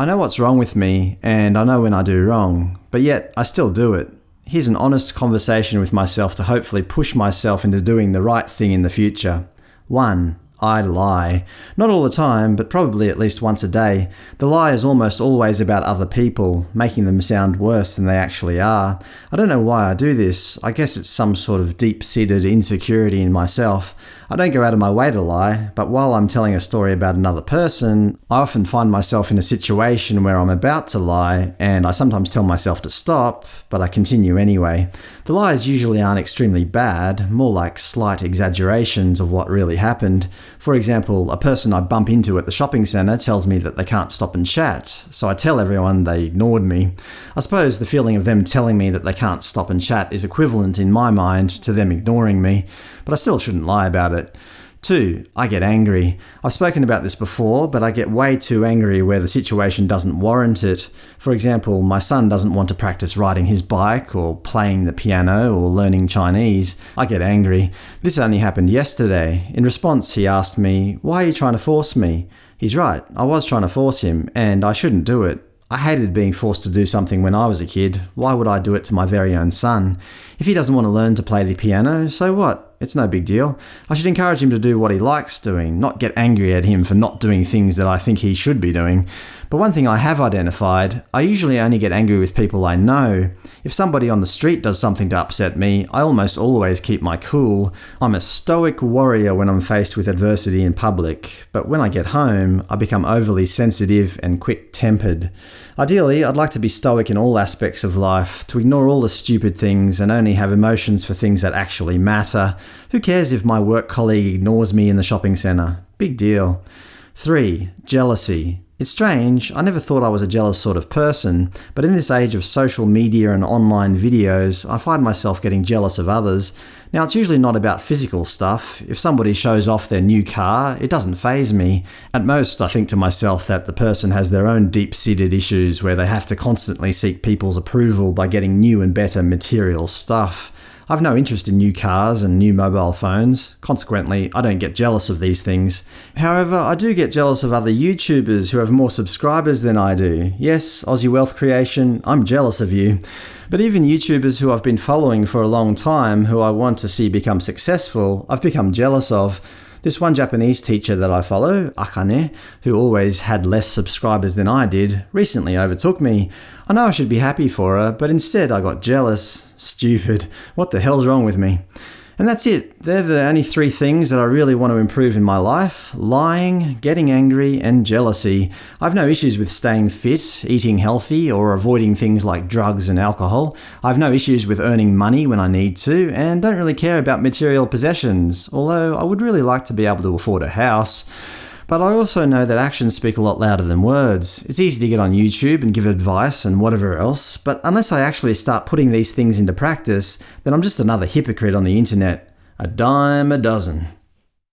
I know what's wrong with me, and I know when I do wrong, but yet I still do it. Here's an honest conversation with myself to hopefully push myself into doing the right thing in the future. 1. I lie. Not all the time, but probably at least once a day. The lie is almost always about other people, making them sound worse than they actually are. I don't know why I do this. I guess it's some sort of deep-seated insecurity in myself. I don't go out of my way to lie, but while I'm telling a story about another person, I often find myself in a situation where I'm about to lie, and I sometimes tell myself to stop, but I continue anyway. The lies usually aren't extremely bad, more like slight exaggerations of what really happened. For example, a person I bump into at the shopping centre tells me that they can't stop and chat, so I tell everyone they ignored me. I suppose the feeling of them telling me that they can't stop and chat is equivalent in my mind to them ignoring me, but I still shouldn't lie about it 2. I get angry. I've spoken about this before, but I get way too angry where the situation doesn't warrant it. For example, my son doesn't want to practice riding his bike, or playing the piano, or learning Chinese. I get angry. This only happened yesterday. In response, he asked me, why are you trying to force me? He's right, I was trying to force him, and I shouldn't do it. I hated being forced to do something when I was a kid. Why would I do it to my very own son? If he doesn't want to learn to play the piano, so what? It's no big deal. I should encourage him to do what he likes doing, not get angry at him for not doing things that I think he should be doing. But one thing I have identified, I usually only get angry with people I know. If somebody on the street does something to upset me, I almost always keep my cool. I'm a stoic warrior when I'm faced with adversity in public, but when I get home, I become overly sensitive and quick-tempered. Ideally, I'd like to be stoic in all aspects of life, to ignore all the stupid things and only have emotions for things that actually matter. Who cares if my work colleague ignores me in the shopping centre? Big deal. 3. Jealousy. It's strange, I never thought I was a jealous sort of person, but in this age of social media and online videos, I find myself getting jealous of others. Now it's usually not about physical stuff. If somebody shows off their new car, it doesn't faze me. At most, I think to myself that the person has their own deep-seated issues where they have to constantly seek people's approval by getting new and better material stuff. I've no interest in new cars and new mobile phones, consequently I don't get jealous of these things. However, I do get jealous of other YouTubers who have more subscribers than I do. Yes, Aussie Wealth Creation, I'm jealous of you. But even YouTubers who I've been following for a long time who I want to see become successful, I've become jealous of. This one Japanese teacher that I follow, Akane, who always had less subscribers than I did, recently overtook me. I know I should be happy for her, but instead I got jealous. Stupid. What the hell's wrong with me? And that's it. They're the only three things that I really want to improve in my life – lying, getting angry, and jealousy. I've no issues with staying fit, eating healthy, or avoiding things like drugs and alcohol. I've no issues with earning money when I need to, and don't really care about material possessions, although I would really like to be able to afford a house. But I also know that actions speak a lot louder than words. It's easy to get on YouTube and give advice and whatever else, but unless I actually start putting these things into practice, then I'm just another hypocrite on the internet. A dime a dozen.